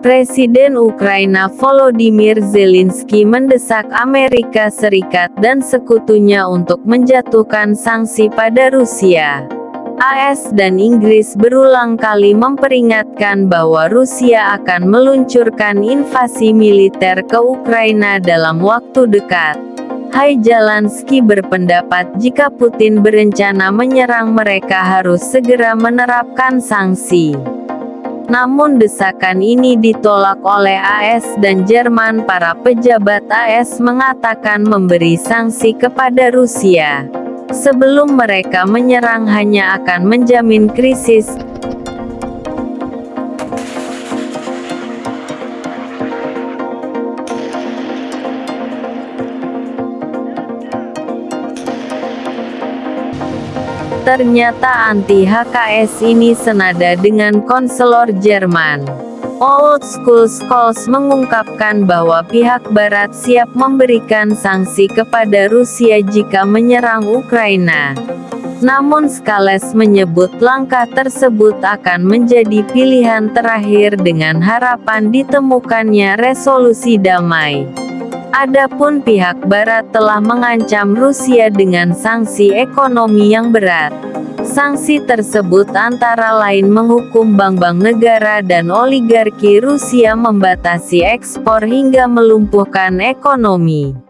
Presiden Ukraina Volodymyr Zelensky mendesak Amerika Serikat dan sekutunya untuk menjatuhkan sanksi pada Rusia. AS dan Inggris berulang kali memperingatkan bahwa Rusia akan meluncurkan invasi militer ke Ukraina dalam waktu dekat. Hai Zelensky berpendapat jika Putin berencana menyerang mereka harus segera menerapkan sanksi. Namun desakan ini ditolak oleh AS dan Jerman para pejabat AS mengatakan memberi sanksi kepada Rusia. Sebelum mereka menyerang hanya akan menjamin krisis, Ternyata anti-HKS ini senada dengan konselor Jerman. Old School Schools mengungkapkan bahwa pihak Barat siap memberikan sanksi kepada Rusia jika menyerang Ukraina. Namun Skales menyebut langkah tersebut akan menjadi pilihan terakhir dengan harapan ditemukannya resolusi damai. Adapun pihak Barat telah mengancam Rusia dengan sanksi ekonomi yang berat. Sanksi tersebut antara lain menghukum bank-bank negara dan oligarki Rusia membatasi ekspor hingga melumpuhkan ekonomi.